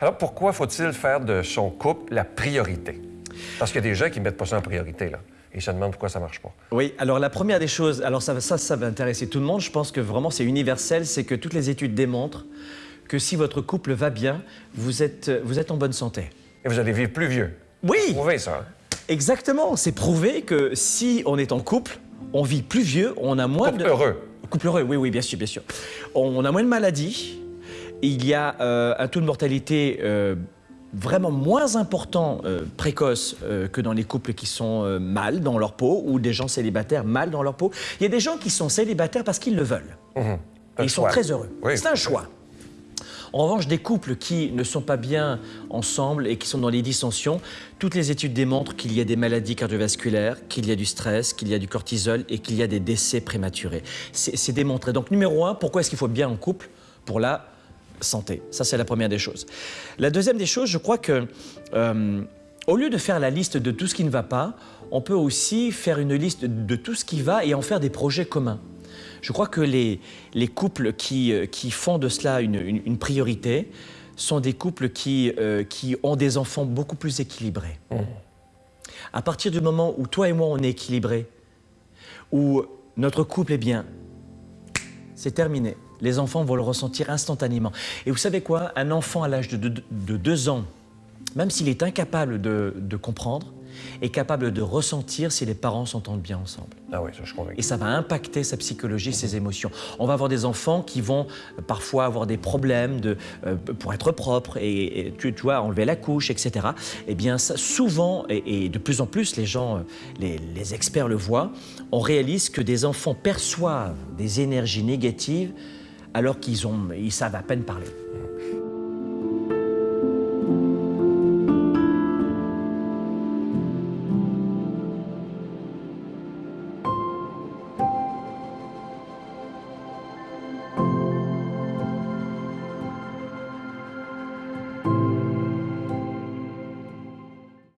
Alors, pourquoi faut-il faire de son couple la priorité? Parce qu'il y a des gens qui ne mettent pas ça en priorité, là. Et ils se demandent pourquoi ça ne marche pas. Oui, alors la première des choses, alors ça, ça, ça va intéresser tout le monde, je pense que vraiment c'est universel, c'est que toutes les études démontrent que si votre couple va bien, vous êtes, vous êtes en bonne santé. Et vous allez vivre plus vieux. Oui Prouvez ça. Exactement, c'est prouvé que si on est en couple, on vit plus vieux, on a moins Couple de... heureux. Couple heureux, oui, oui, bien sûr, bien sûr. On a moins de maladies, il y a euh, un taux de mortalité euh, vraiment moins important, euh, précoce, euh, que dans les couples qui sont euh, mal dans leur peau ou des gens célibataires mal dans leur peau. Il y a des gens qui sont célibataires parce qu'ils le veulent. Et un ils sont très heureux. Oui. C'est un choix. En revanche, des couples qui ne sont pas bien ensemble et qui sont dans les dissensions, toutes les études démontrent qu'il y a des maladies cardiovasculaires, qu'il y a du stress, qu'il y a du cortisol et qu'il y a des décès prématurés. C'est démontré. Donc numéro un, pourquoi est-ce qu'il faut bien en couple? Pour la santé. Ça, c'est la première des choses. La deuxième des choses, je crois que euh, au lieu de faire la liste de tout ce qui ne va pas, on peut aussi faire une liste de tout ce qui va et en faire des projets communs. Je crois que les, les couples qui, euh, qui font de cela une, une- une priorité sont des couples qui, euh, qui ont des enfants beaucoup plus équilibrés. À partir du moment où toi et moi on est équilibrés, où notre couple est bien, c'est terminé. Les enfants vont le ressentir instantanément. Et vous savez quoi? Un enfant à l'âge de, de- de deux ans, même s'il est incapable de, de comprendre, est capable de ressentir si les parents s'entendent bien ensemble. Ah oui, ça, je. Et ça va impacter sa psychologie, ses émotions. On va avoir des enfants qui vont euh, parfois avoir des problèmes de, euh, pour être propres et, et tu, tu vois, enlever la couche, etc. Eh bien, ça, souvent, et, et de plus en plus, les gens, euh, les, les experts le voient, on réalise que des enfants perçoivent des énergies négatives alors qu'ils ont, ils savent à peine parler.